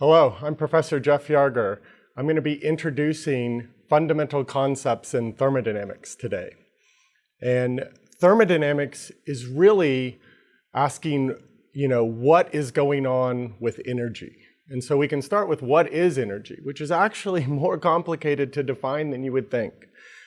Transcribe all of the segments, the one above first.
Hello, I'm Professor Jeff Yarger. I'm going to be introducing fundamental concepts in thermodynamics today. And thermodynamics is really asking, you know, what is going on with energy? And so we can start with what is energy, which is actually more complicated to define than you would think.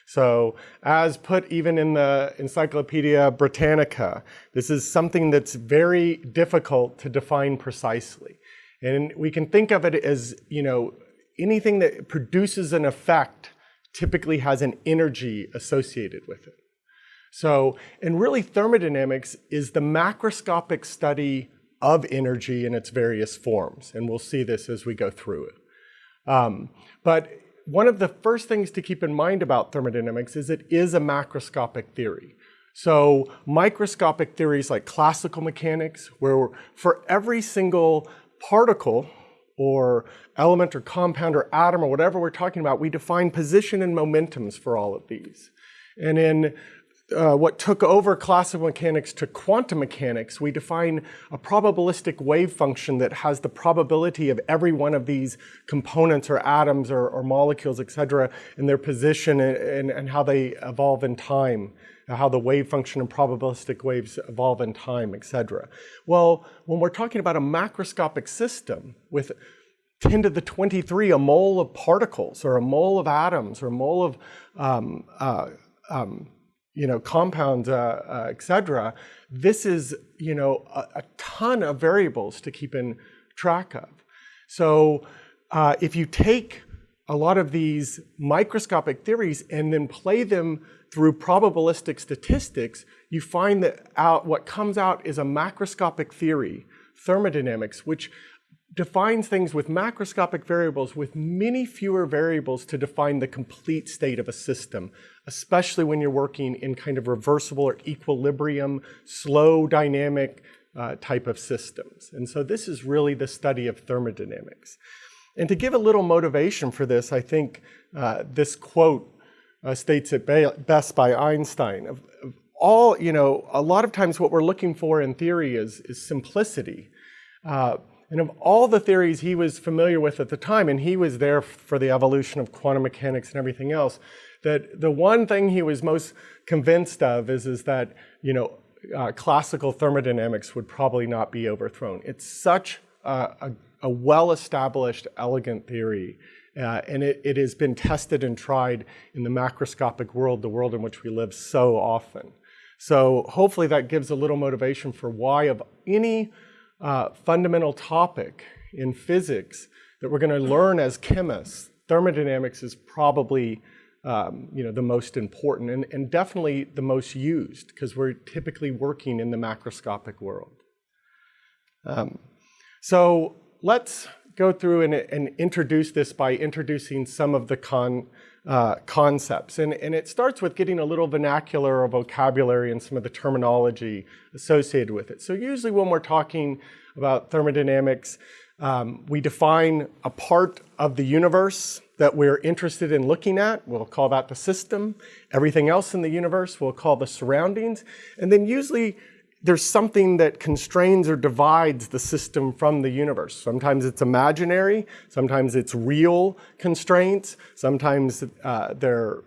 So as put even in the Encyclopedia Britannica, this is something that's very difficult to define precisely. And we can think of it as, you know, anything that produces an effect typically has an energy associated with it. So, and really thermodynamics is the macroscopic study of energy in its various forms. And we'll see this as we go through it. Um, but one of the first things to keep in mind about thermodynamics is it is a macroscopic theory. So microscopic theories like classical mechanics, where for every single particle or element or compound or atom or whatever we're talking about, we define position and momentums for all of these. And in uh, what took over classical mechanics to quantum mechanics, we define a probabilistic wave function that has the probability of every one of these components or atoms or, or molecules, et cetera, and their position and, and, and, how they evolve in time, how the wave function and probabilistic waves evolve in time, et cetera. Well, when we're talking about a macroscopic system with 10 to the 23, a mole of particles or a mole of atoms or a mole of um, uh, um, you know, compounds, uh, uh, et cetera, this is, you know, a, a, ton of variables to keep in track of. So uh, if you take a lot of these microscopic theories and then play them through probabilistic statistics, you find that out, what comes out is a macroscopic theory, thermodynamics, which defines things with macroscopic variables with many fewer variables to define the complete state of a system, especially when you're working in kind of reversible or equilibrium, slow dynamic uh, type of systems. And so this is really the study of thermodynamics. And to give a little motivation for this, I think uh, this quote uh, states it best by Einstein. Of, of all, you know, a lot of times what we're looking for in theory is, is simplicity. Uh, and of all the theories he was familiar with at the time, and he was there for the evolution of quantum mechanics and everything else, that the one thing he was most convinced of is, is that, you know, uh, classical thermodynamics would probably not be overthrown. It's such a, a, a well-established, elegant theory, uh, and it, it has been tested and tried in the macroscopic world, the world in which we live so often. So hopefully that gives a little motivation for why of any uh, fundamental topic in physics that we're going to learn as chemists, thermodynamics is probably um, you know, the most important and, and definitely the most used because we're typically working in the macroscopic world. Um, so let's go through and, and, introduce this by introducing some of the con, uh, concepts. And, and it starts with getting a little vernacular or vocabulary and some of the terminology associated with it. So usually when we're talking about thermodynamics, um, we define a part of the universe that we're interested in looking at. We'll call that the system. Everything else in the universe we'll call the surroundings. And then usually there's something that constrains or divides the system from the universe. Sometimes it's imaginary, sometimes it's real constraints, sometimes uh, they're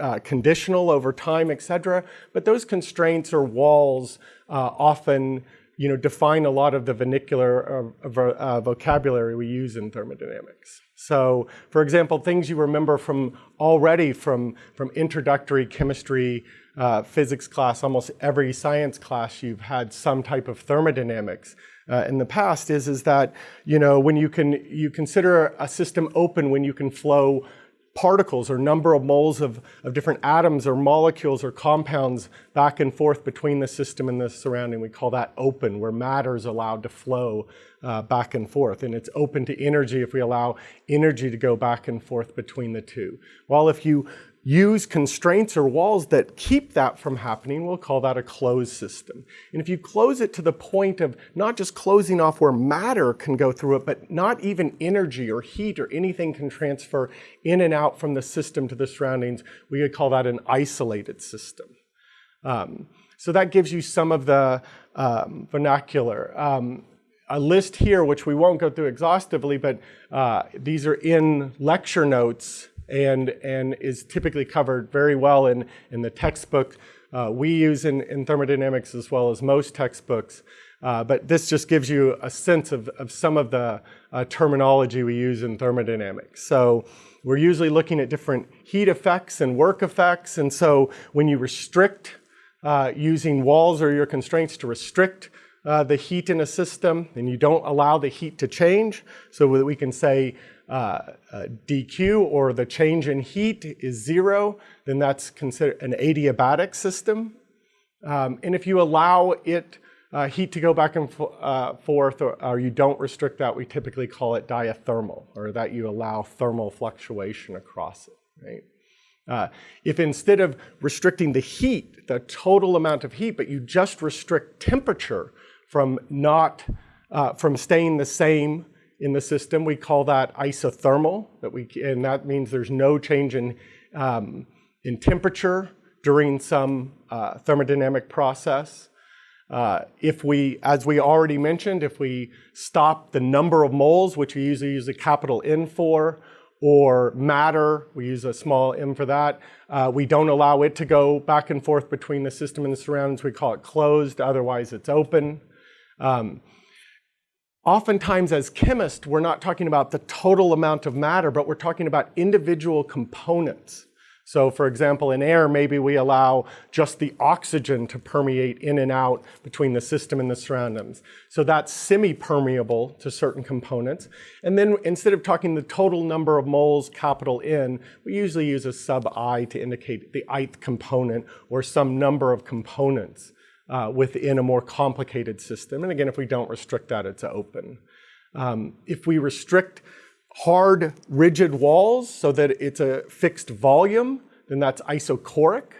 uh, conditional over time, etc. But those constraints or walls uh, often you know, define a lot of the vernacular uh, uh, vocabulary we use in thermodynamics. So, for example, things you remember from already from, from introductory chemistry uh, physics class, almost every science class you've had some type of thermodynamics uh, in the past is, is that, you know, when you can, you consider a system open when you can flow particles or number of moles of, of different atoms or molecules or compounds back and forth between the system and the surrounding. We call that open, where matter is allowed to flow uh, back and forth. And it's open to energy if we allow energy to go back and forth between the two. While if you use constraints or walls that keep that from happening, we'll call that a closed system. And if you close it to the point of not just closing off where matter can go through it, but not even energy or heat or anything can transfer in and out from the system to the surroundings, we could call that an isolated system. Um, so that gives you some of the um, vernacular. Um, a list here, which we won't go through exhaustively, but uh, these are in lecture notes and, and is typically covered very well in, in the textbook uh, we use in, in thermodynamics as well as most textbooks. Uh, but this just gives you a sense of, of some of the uh, terminology we use in thermodynamics. So we're usually looking at different heat effects and work effects. And so when you restrict uh, using walls or your constraints to restrict uh, the heat in a system, and you don't allow the heat to change, so that we can say uh, uh, dq or the change in heat is zero, then that's considered an adiabatic system. Um, and if you allow it uh, heat to go back and uh, forth or, or, you don't restrict that, we typically call it diathermal or that you allow thermal fluctuation across it, right? Uh, if instead of restricting the heat, the total amount of heat, but you just restrict temperature from not, uh, from staying the same in the system. We call that isothermal, that we, and that means there's no change in, um, in temperature during some uh, thermodynamic process. Uh, if we, as we already mentioned, if we stop the number of moles, which we usually use a capital N for, or matter, we use a small m for that. Uh, we don't allow it to go back and forth between the system and the surroundings. We call it closed, otherwise it's open. Um, Oftentimes as chemists, we're not talking about the total amount of matter, but we're talking about individual components. So for example, in air, maybe we allow just the oxygen to permeate in and out between the system and the surroundings. So that's semi-permeable to certain components. And then instead of talking the total number of moles, capital N, we usually use a sub I to indicate the ith component or some number of components uh, within a more complicated system. And again, if we don't restrict that, it's open. Um, if we restrict hard, rigid walls so that it's a fixed volume, then that's isochoric.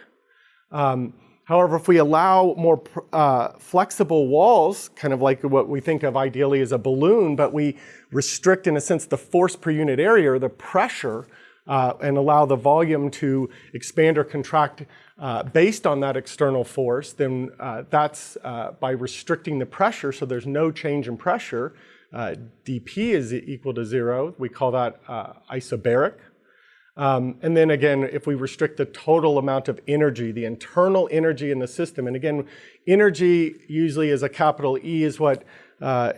Um, however, if we allow more uh, flexible walls, kind of like what we think of ideally as a balloon, but we restrict, in a sense, the force per unit area or the pressure uh, and allow the volume to expand or contract uh, based on that external force, then uh, that's uh, by restricting the pressure, so there's no change in pressure. Uh, dP is equal to zero. We call that uh, isobaric. Um, and then again, if we restrict the total amount of energy, the internal energy in the system, and again, energy usually is a capital E is what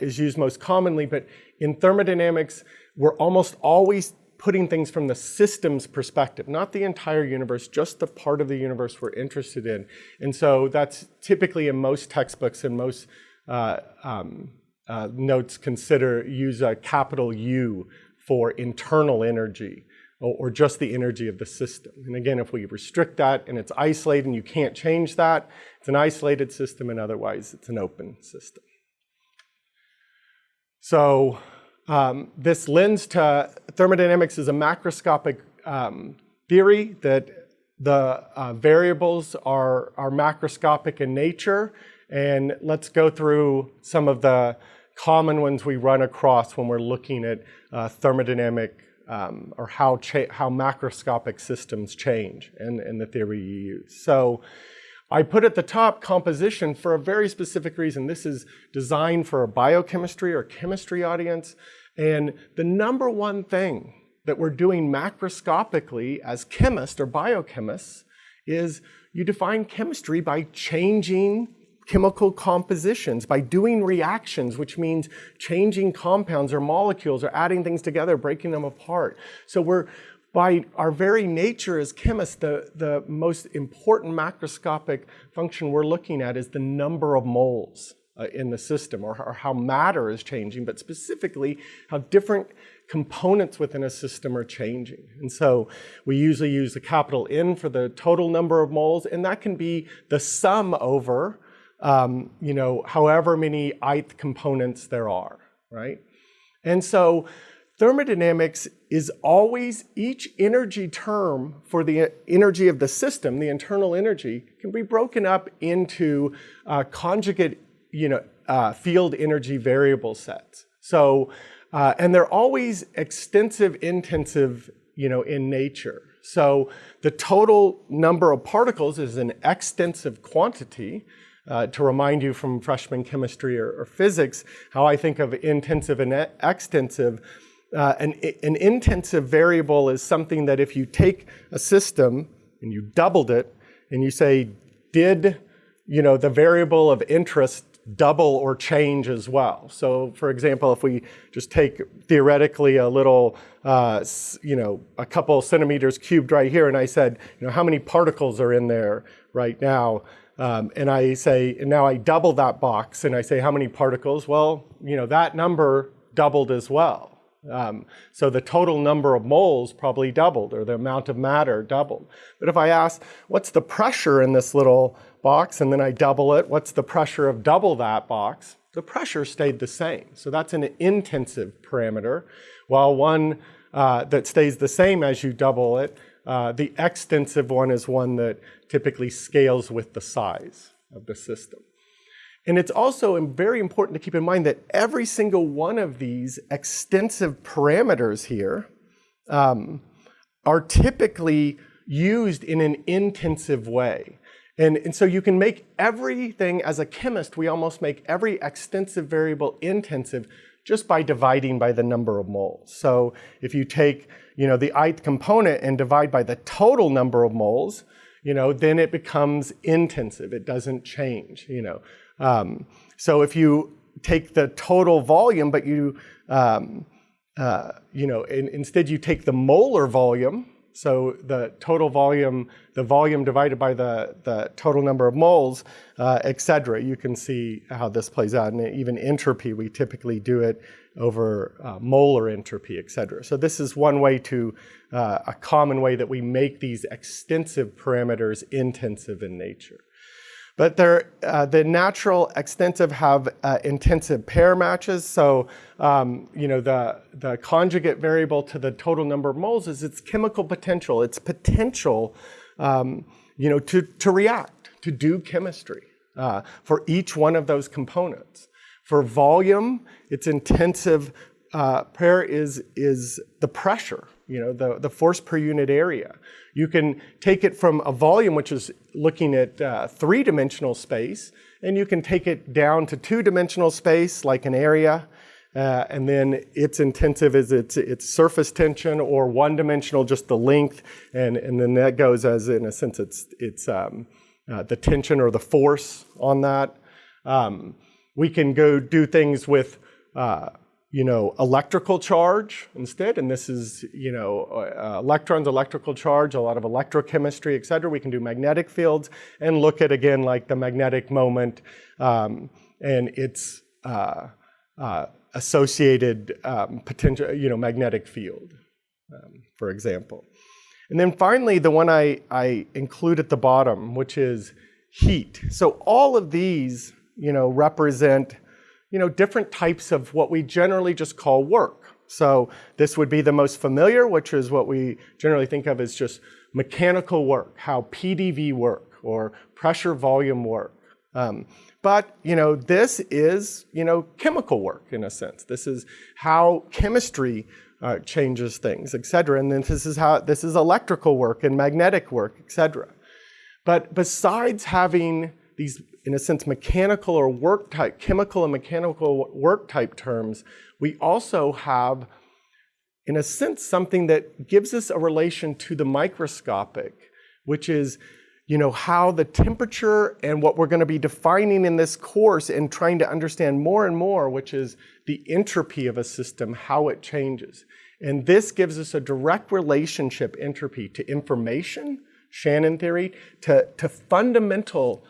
is used most commonly, but in thermodynamics, we're almost always putting things from the system's perspective, not the entire universe, just the part of the universe we're interested in. And so that's typically in most textbooks and most uh, um, uh, notes consider, use a capital U for internal energy or, or just the energy of the system. And again, if we restrict that and it's isolated and you can't change that, it's an isolated system and otherwise it's an open system. So um, this lends to thermodynamics is a macroscopic um, theory that the uh, variables are, are macroscopic in nature. And let's go through some of the common ones we run across when we're looking at uh, thermodynamic um, or how, how macroscopic systems change and, and the theory you use. So I put at the top composition for a very specific reason. This is designed for a biochemistry or chemistry audience. And the number one thing that we're doing macroscopically as chemists or biochemists is you define chemistry by changing chemical compositions, by doing reactions, which means changing compounds or molecules or adding things together, breaking them apart. So we're by our very nature as chemists, the, the most important macroscopic function we're looking at is the number of moles uh, in the system or, or, how matter is changing, but specifically how different components within a system are changing. And so we usually use the capital N for the total number of moles, and that can be the sum over, um, you know, however many ith components there are, right? And so Thermodynamics is always each energy term for the energy of the system, the internal energy, can be broken up into uh, conjugate you know, uh, field energy variable sets. So, uh, and they're always extensive, intensive you know, in nature. So the total number of particles is an extensive quantity. uh, to remind you from freshman chemistry or, or, physics how I think of intensive and extensive. Uh, an, an intensive variable is something that if you take a system and you doubled it and you say, did you know, the variable of interest double or change as well. So for example, if we just take theoretically a little, uh, you know, a couple centimeters cubed right here, and I said, you know, how many particles are in there right now? Um, and I say, and now I double that box, and I say, how many particles? Well, you know, that number doubled as well. Um, so the total number of moles probably doubled, or the amount of matter doubled. But if I ask, what's the pressure in this little box, and then I double it, what's the pressure of double that box? The pressure stayed the same. So that's an intensive parameter, while one uh, that stays the same as you double it, uh, the extensive one is one that typically scales with the size of the system. And it's also very important to keep in mind that every single one of these extensive parameters here um, are typically used in an intensive way. And, and so you can make everything, as a chemist, we almost make every extensive variable intensive just by dividing by the number of moles. So if you take you know, the ith component and divide by the total number of moles, you know, then it becomes intensive. It doesn't change, you know. Um, so if you take the total volume, but you, um, uh, you know, in, instead you take the molar volume, so the total volume, the volume divided by the, the total number of moles, uh, et cetera. You can see how this plays out. And even entropy, we typically do it over uh, molar entropy, et cetera. So this is one way to, uh, a common way that we make these extensive parameters intensive in nature. But uh, the natural extensive have uh, intensive pair matches. So, um, you know, the, the conjugate variable to the total number of moles is its chemical potential, its potential, um, you know, to, to react, to do chemistry uh, for each one of those components. For volume, its intensive uh, pair is, is the pressure, you know, the, the force per unit area. You can take it from a volume, which is looking at uh, three-dimensional space, and you can take it down to two-dimensional space, like an area, uh, and then its intensive is its, its surface tension, or one-dimensional, just the length, and, and then that goes as, in a sense, it's, it's um, uh, the tension or the force on that. Um, we can go do things with uh, you know, electrical charge instead, and this is, you know, uh, electrons, electrical charge, a lot of electrochemistry, et cetera. We can do magnetic fields and look at, again, like the magnetic moment um, and its uh, uh, associated um, potential, you know, magnetic field, um, for example. And then finally, the one I, I include at the bottom, which is heat. So all of these, you know, represent you know, different types of what we generally just call work. So this would be the most familiar, which is what we generally think of as just mechanical work, how PDV work or pressure volume work. Um, but, you know, this is, you know, chemical work in a sense. This is how chemistry uh, changes things, et cetera. And then this is how, this is electrical work and magnetic work, et cetera. But besides having these in a sense, mechanical or work type, chemical and mechanical work type terms, we also have, in a sense, something that gives us a relation to the microscopic, which is you know, how the temperature and what we're going to be defining in this course and trying to understand more and more, which is the entropy of a system, how it changes. And this gives us a direct relationship, entropy, to information, Shannon theory, to, to fundamental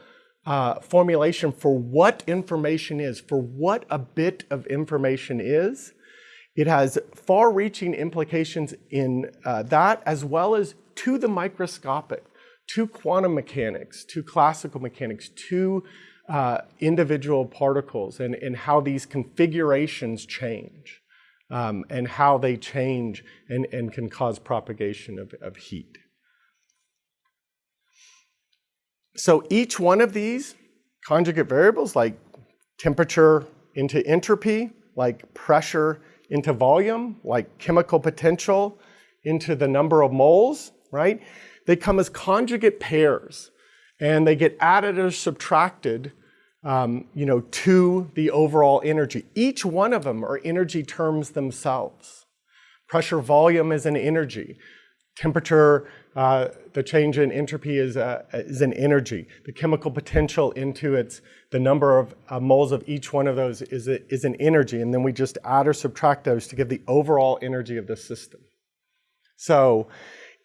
uh, formulation for what information is, for what a bit of information is. It has far-reaching implications in uh, that as well as to the microscopic, to quantum mechanics, to classical mechanics, to uh, individual particles and, and how these configurations change um, and how they change and, and can cause propagation of, of heat. So each one of these conjugate variables, like temperature into entropy, like pressure into volume, like chemical potential into the number of moles, right? They come as conjugate pairs and they get added or subtracted um, you know, to the overall energy. Each one of them are energy terms themselves. Pressure volume is an energy. Temperature, uh, the change in entropy is, uh, is an energy. The chemical potential into its, the number of uh, moles of each one of those is, a, is an energy. And then we just add or subtract those to give the overall energy of the system. So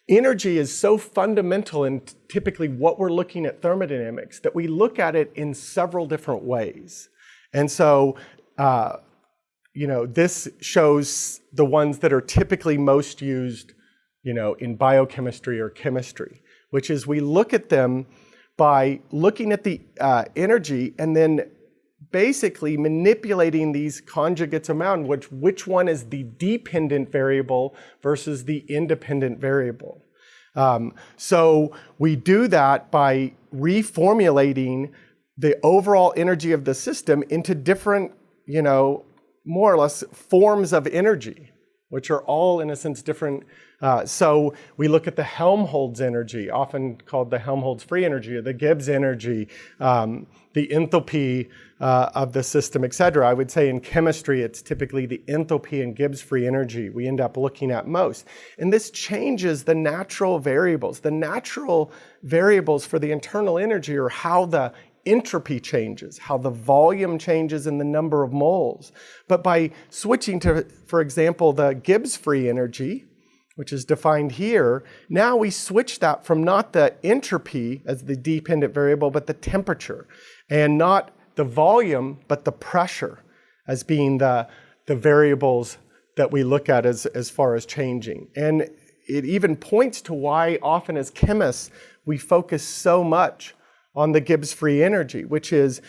energy is so fundamental in typically what we're looking at thermodynamics that we look at it in several different ways. And so, uh, you know, this shows the ones that are typically most used, you know, in biochemistry or chemistry, which is we look at them by looking at the uh, energy and then basically manipulating these conjugates around, which, which one is the dependent variable versus the independent variable. Um, so we do that by reformulating the overall energy of the system into different, you know, more or less forms of energy, which are all in a sense different. Uh, so we look at the Helmholtz energy, often called the Helmholtz free energy or the Gibbs energy, um, the enthalpy uh, of the system, et cetera. I would say in chemistry, it's typically the enthalpy and Gibbs free energy we end up looking at most. And this changes the natural variables. The natural variables for the internal energy are how the entropy changes, how the volume changes in the number of moles. But by switching to, for example, the Gibbs free energy, which is defined here, now we switch that from not the entropy as the dependent variable, but the temperature, and not the volume, but the pressure as being the, the variables that we look at as, as far as changing. And it even points to why often as chemists, we focus so much on the Gibbs free energy, which is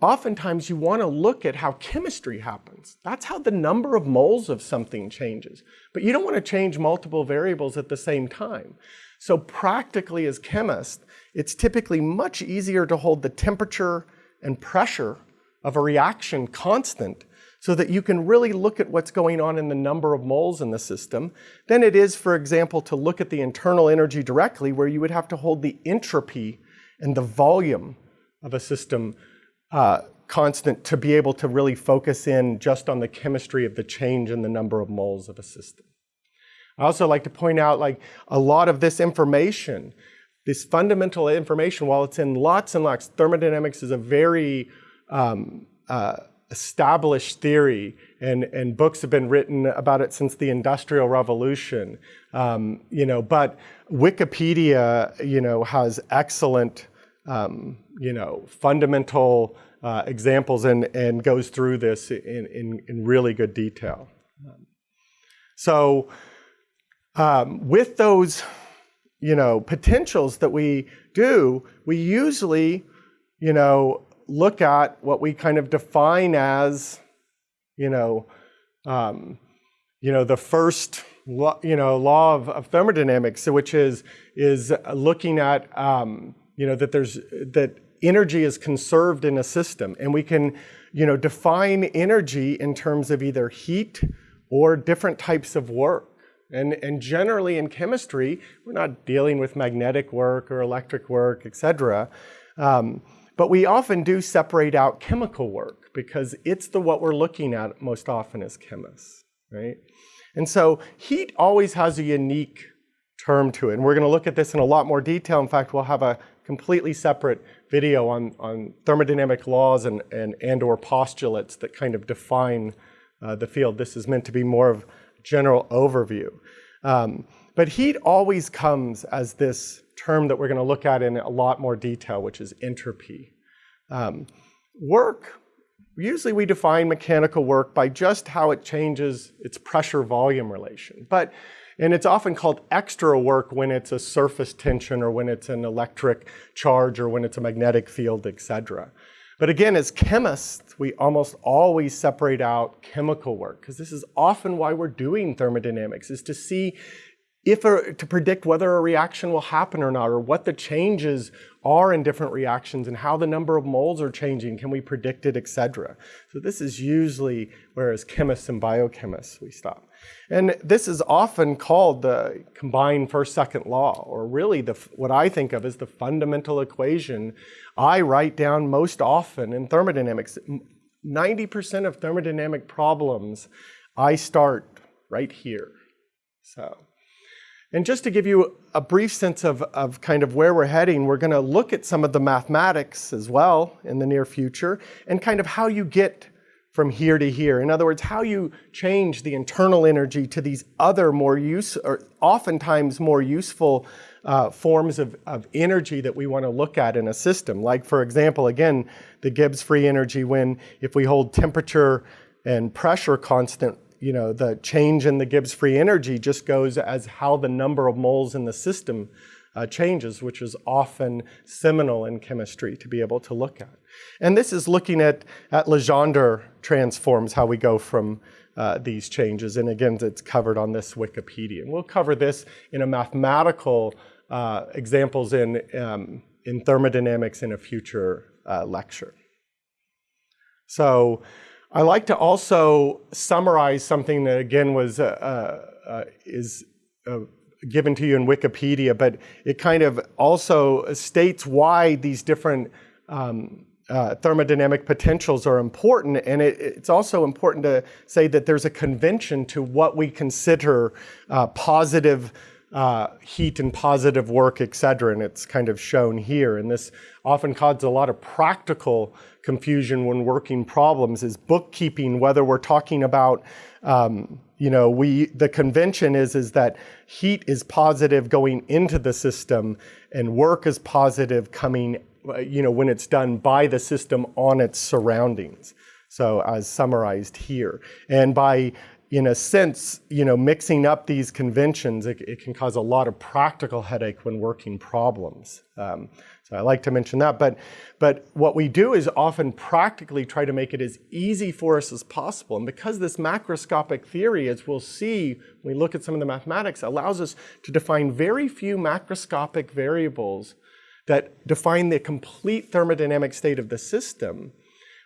oftentimes you want to look at how chemistry happens. That's how the number of moles of something changes. But you don't want to change multiple variables at the same time. So practically as chemists, it's typically much easier to hold the temperature and pressure of a reaction constant so that you can really look at what's going on in the number of moles in the system than it is, for example, to look at the internal energy directly where you would have to hold the entropy and the volume of a system uh, constant to be able to really focus in just on the chemistry of the change in the number of moles of a system. I also like to point out like a lot of this information, this fundamental information, while it's in lots and lots, thermodynamics is a very um, uh, established theory and, and books have been written about it since the Industrial Revolution. Um, you know, but Wikipedia, you know, has excellent um, you know, fundamental uh, examples and, and goes through this in, in, in really good detail. So um, with those, you know, potentials that we do, we usually, you know, look at what we kind of define as, you know, um, you know, the first, you know, law of, of, thermodynamics, which is is looking at um, you know, that there's, that energy is conserved in a system and we can, you know, define energy in terms of either heat or different types of work. And, and generally in chemistry, we're not dealing with magnetic work or electric work, et cetera. Um, but we often do separate out chemical work because it's the what we're looking at most often as chemists, right? And so heat always has a unique term to it. And we're going to look at this in a lot more detail. In fact, we'll have a completely separate video on, on thermodynamic laws and, and, and or postulates that kind of define uh, the field. This is meant to be more of general overview. Um, but heat always comes as this term that we're going to look at in a lot more detail, which is entropy. Um, work, usually we define mechanical work by just how it changes its pressure-volume relation. But and it's often called extra work when it's a surface tension or when it's an electric charge or when it's a magnetic field, etc. But again, as chemists, we almost always separate out chemical work because this is often why we're doing thermodynamics, is to see if a, to predict whether a reaction will happen or not, or what the changes are in different reactions and how the number of moles are changing, can we predict it, etc. So this is usually where as chemists and biochemists we stop. And this is often called the combined first-second law, or really the, what I think of as the fundamental equation I write down most often in thermodynamics. 90% of thermodynamic problems I start right here. So. And just to give you a brief sense of, of kind of where we're heading, we're going to look at some of the mathematics as well in the near future and kind of how you get from here to here. In other words, how you change the internal energy to these other more use, or oftentimes more useful uh, forms of, of energy that we want to look at in a system. Like for example, again, the Gibbs free energy when if we hold temperature and pressure constant you know, the change in the Gibbs free energy just goes as how the number of moles in the system uh, changes, which is often seminal in chemistry to be able to look at. And this is looking at, at Legendre transforms, how we go from uh, these changes. And again, it's covered on this Wikipedia. And we'll cover this in a mathematical uh, examples in, um, in thermodynamics in a future uh, lecture. So I like to also summarize something that again was uh, uh, is uh, given to you in Wikipedia, but it kind of also states why these different um, uh, thermodynamic potentials are important. And it, it's also important to say that there's a convention to what we consider uh, positive uh, heat and positive work, et cetera, and it's kind of shown here. And this often causes a lot of practical confusion when working problems is bookkeeping, whether we're talking about, um, you know, we, the convention is, is that heat is positive going into the system and work is positive coming, you know, when it's done by the system on its surroundings. So as summarized here. And by in a sense, you know, mixing up these conventions, it, it, can cause a lot of practical headache when working problems. Um, so I like to mention that. But, but what we do is often practically try to make it as easy for us as possible. And because this macroscopic theory, as we'll see when we look at some of the mathematics, allows us to define very few macroscopic variables that define the complete thermodynamic state of the system,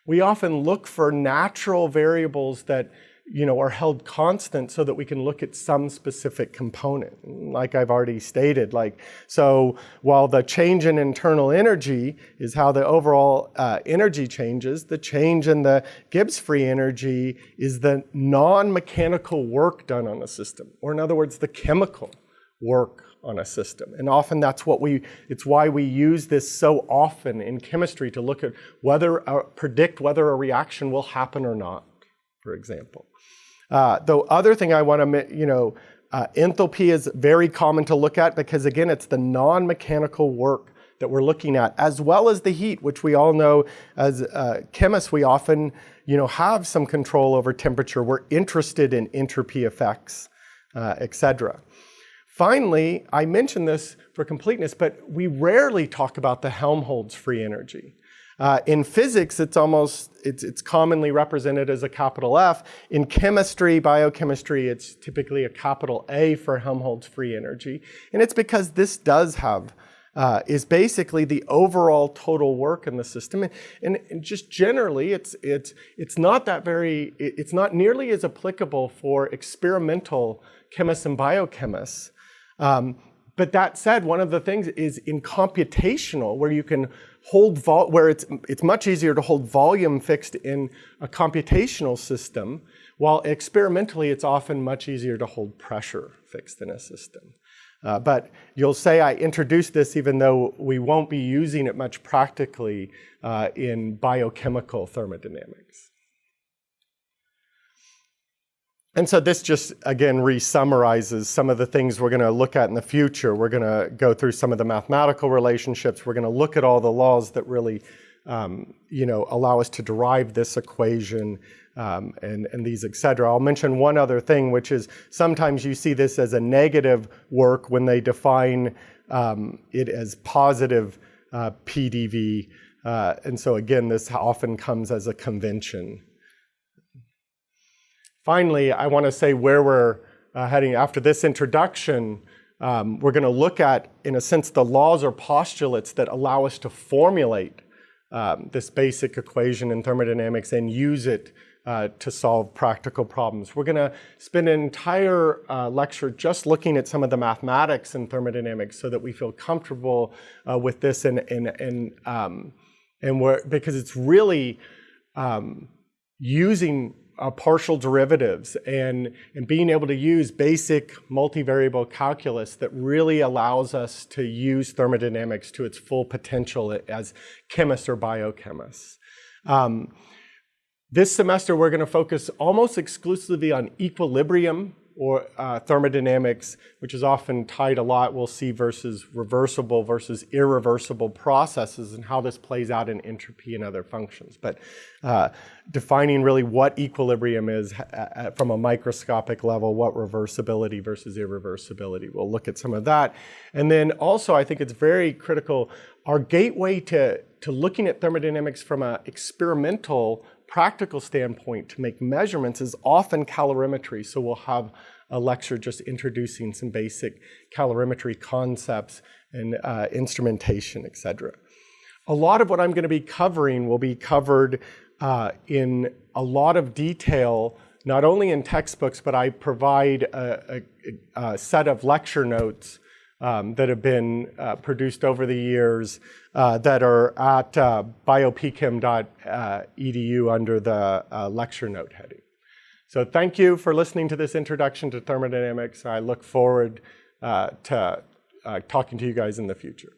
we often look for natural variables that you know, are held constant so that we can look at some specific component, like I've already stated. Like, so while the change in internal energy is how the overall uh, energy changes, the change in the Gibbs free energy is the non-mechanical work done on the system, or in other words, the chemical work on a system. And often that's what we, it's why we use this so often in chemistry to look at whether, uh, predict whether a reaction will happen or not, for example. Uh, the other thing I want to, you know, uh, enthalpy is very common to look at because again, it's the non-mechanical work that we're looking at, as well as the heat, which we all know as uh, chemists, we often, you know, have some control over temperature. We're interested in entropy effects, uh, etc. Finally, I mentioned this for completeness, but we rarely talk about the Helmholtz free energy. Uh, in physics, it's almost, it's, it's commonly represented as a capital F. In chemistry, biochemistry, it's typically a capital A for Helmholtz free energy. And it's because this does have, uh, is basically the overall total work in the system. And, and, and, just generally, it's, it's, it's not that very, it's not nearly as applicable for experimental chemists and biochemists. Um, but that said, one of the things is in computational, where you can hold where it's it's much easier to hold volume fixed in a computational system, while experimentally it's often much easier to hold pressure fixed in a system. Uh, but you'll say I introduced this even though we won't be using it much practically uh, in biochemical thermodynamics. And so this just, again, re-summarizes some of the things we're going to look at in the future. We're going to go through some of the mathematical relationships. We're going to look at all the laws that really, um, you know, allow us to derive this equation um, and, and these, et cetera. I'll mention one other thing, which is sometimes you see this as a negative work when they define um, it as positive uh, PDV. Uh, and so again, this often comes as a convention Finally, I want to say where we're uh, heading after this introduction, um, we're going to look at, in a sense, the laws or postulates that allow us to formulate um, this basic equation in thermodynamics and use it uh, to solve practical problems. We're going to spend an entire uh, lecture just looking at some of the mathematics in thermodynamics so that we feel comfortable uh, with this and, and, and, um, and because it's really um, using uh, partial derivatives and, and being able to use basic multivariable calculus that really allows us to use thermodynamics to its full potential as chemists or biochemists. Um, this semester, we're going to focus almost exclusively on equilibrium or uh, thermodynamics, which is often tied a lot, we'll see, versus reversible versus irreversible processes and how this plays out in entropy and other functions. But uh, defining really what equilibrium is uh, from a microscopic level, what reversibility versus irreversibility. We'll look at some of that. And then also, I think it's very critical, our gateway to, to looking at thermodynamics from an experimental practical standpoint to make measurements is often calorimetry. So we'll have a lecture just introducing some basic calorimetry concepts and uh, instrumentation, et cetera. A lot of what I'm going to be covering will be covered uh, in a lot of detail, not only in textbooks, but I provide a, a, a set of lecture notes um, that have been uh, produced over the years uh, that are at uh, biopchem.edu under the uh, lecture note heading. So thank you for listening to this introduction to thermodynamics. I look forward uh, to uh, talking to you guys in the future.